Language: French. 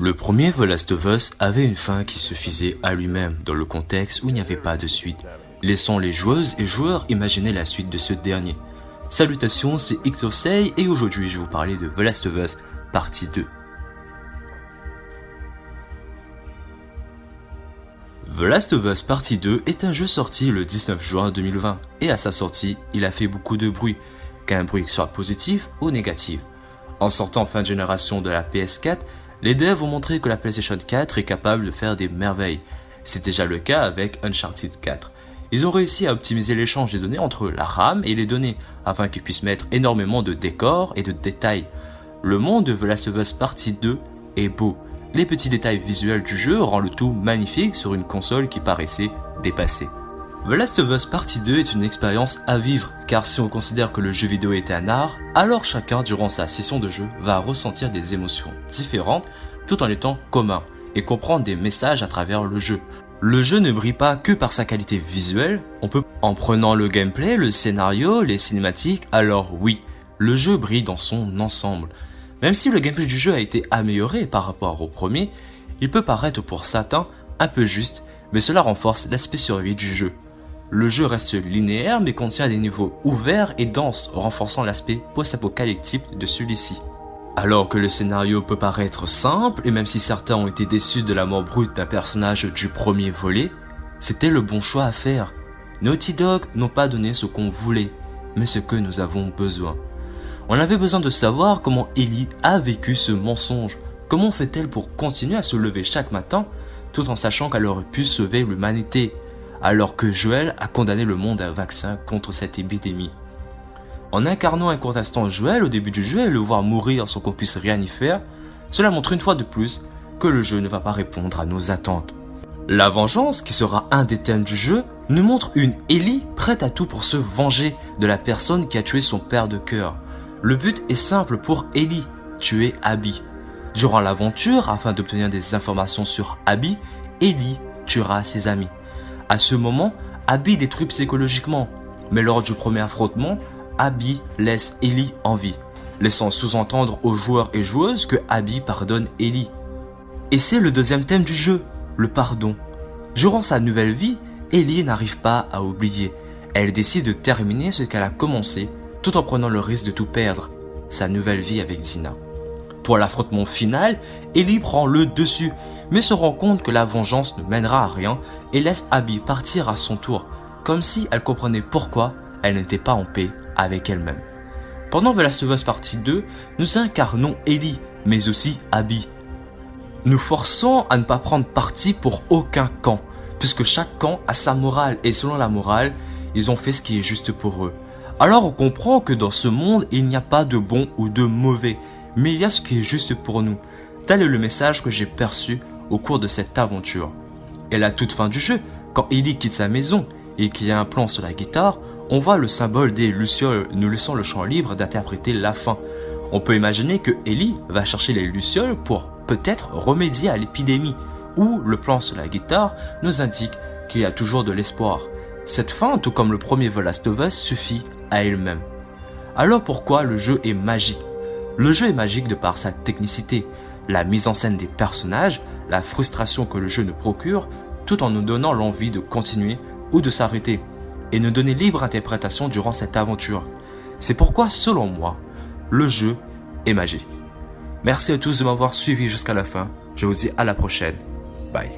Le premier The Last of Us avait une fin qui suffisait à lui-même dans le contexte où il n'y avait pas de suite, laissant les joueuses et joueurs imaginer la suite de ce dernier. Salutations, c'est Xosei et aujourd'hui je vais vous parler de The Last of Us partie 2. The Last of Us Partie 2 est un jeu sorti le 19 juin 2020 et à sa sortie, il a fait beaucoup de bruit, qu'un bruit soit positif ou négatif. En sortant fin de génération de la PS4, les devs ont montré que la PlayStation 4 est capable de faire des merveilles. C'est déjà le cas avec Uncharted 4. Ils ont réussi à optimiser l'échange des données entre la RAM et les données, afin qu'ils puissent mettre énormément de décors et de détails. Le monde de The Last of Us Partie 2 est beau, les petits détails visuels du jeu rendent le tout magnifique sur une console qui paraissait dépassée. The Last of Us Partie 2 est une expérience à vivre, car si on considère que le jeu vidéo est un art, alors chacun durant sa session de jeu va ressentir des émotions différentes tout en étant commun et comprendre des messages à travers le jeu. Le jeu ne brille pas que par sa qualité visuelle, on peut en prenant le gameplay, le scénario, les cinématiques, alors oui, le jeu brille dans son ensemble. Même si le gameplay du jeu a été amélioré par rapport au premier, il peut paraître pour certains un peu juste, mais cela renforce l'aspect survie du jeu. Le jeu reste linéaire mais contient des niveaux ouverts et denses, renforçant l'aspect post-apocalyptique de celui-ci. Alors que le scénario peut paraître simple, et même si certains ont été déçus de la mort brute d'un personnage du premier volet, c'était le bon choix à faire. Naughty Dog n'ont pas donné ce qu'on voulait, mais ce que nous avons besoin. On avait besoin de savoir comment Ellie a vécu ce mensonge. Comment fait-elle pour continuer à se lever chaque matin tout en sachant qu'elle aurait pu sauver l'humanité? Alors que Joël a condamné le monde à un vaccin contre cette épidémie. En incarnant un court instant Joël au début du jeu et le voir mourir sans qu'on puisse rien y faire, cela montre une fois de plus que le jeu ne va pas répondre à nos attentes. La vengeance, qui sera un des thèmes du jeu, nous montre une Ellie prête à tout pour se venger de la personne qui a tué son père de cœur. Le but est simple pour Ellie, tuer Abby. Durant l'aventure, afin d'obtenir des informations sur Abby, Ellie tuera ses amis. À ce moment, Abby détruit psychologiquement, mais lors du premier affrontement, Abby laisse Ellie en vie, laissant sous-entendre aux joueurs et joueuses que Abby pardonne Ellie. Et c'est le deuxième thème du jeu, le pardon. Durant sa nouvelle vie, Ellie n'arrive pas à oublier. Elle décide de terminer ce qu'elle a commencé tout en prenant le risque de tout perdre, sa nouvelle vie avec Dina. Pour l'affrontement final, Ellie prend le dessus, mais se rend compte que la vengeance ne mènera à rien et laisse Abby partir à son tour, comme si elle comprenait pourquoi elle n'était pas en paix avec elle-même. Pendant The Last of Us Partie 2, nous incarnons Ellie, mais aussi Abby. Nous forçons à ne pas prendre parti pour aucun camp, puisque chaque camp a sa morale et selon la morale, ils ont fait ce qui est juste pour eux. Alors on comprend que dans ce monde, il n'y a pas de bon ou de mauvais, mais il y a ce qui est juste pour nous. Tel est le message que j'ai perçu au cours de cette aventure. Et la toute fin du jeu, quand Ellie quitte sa maison et qu'il y a un plan sur la guitare, on voit le symbole des Lucioles nous laissant le champ libre d'interpréter la fin. On peut imaginer que Ellie va chercher les Lucioles pour peut-être remédier à l'épidémie, ou le plan sur la guitare nous indique qu'il y a toujours de l'espoir. Cette fin, tout comme le premier The Last of Us, suffit à elle-même. Alors pourquoi le jeu est magique? Le jeu est magique de par sa technicité, la mise en scène des personnages, la frustration que le jeu nous procure, tout en nous donnant l'envie de continuer ou de s'arrêter, et nous donner libre interprétation durant cette aventure. C'est pourquoi, selon moi, le jeu est magique. Merci à tous de m'avoir suivi jusqu'à la fin. Je vous dis à la prochaine. Bye.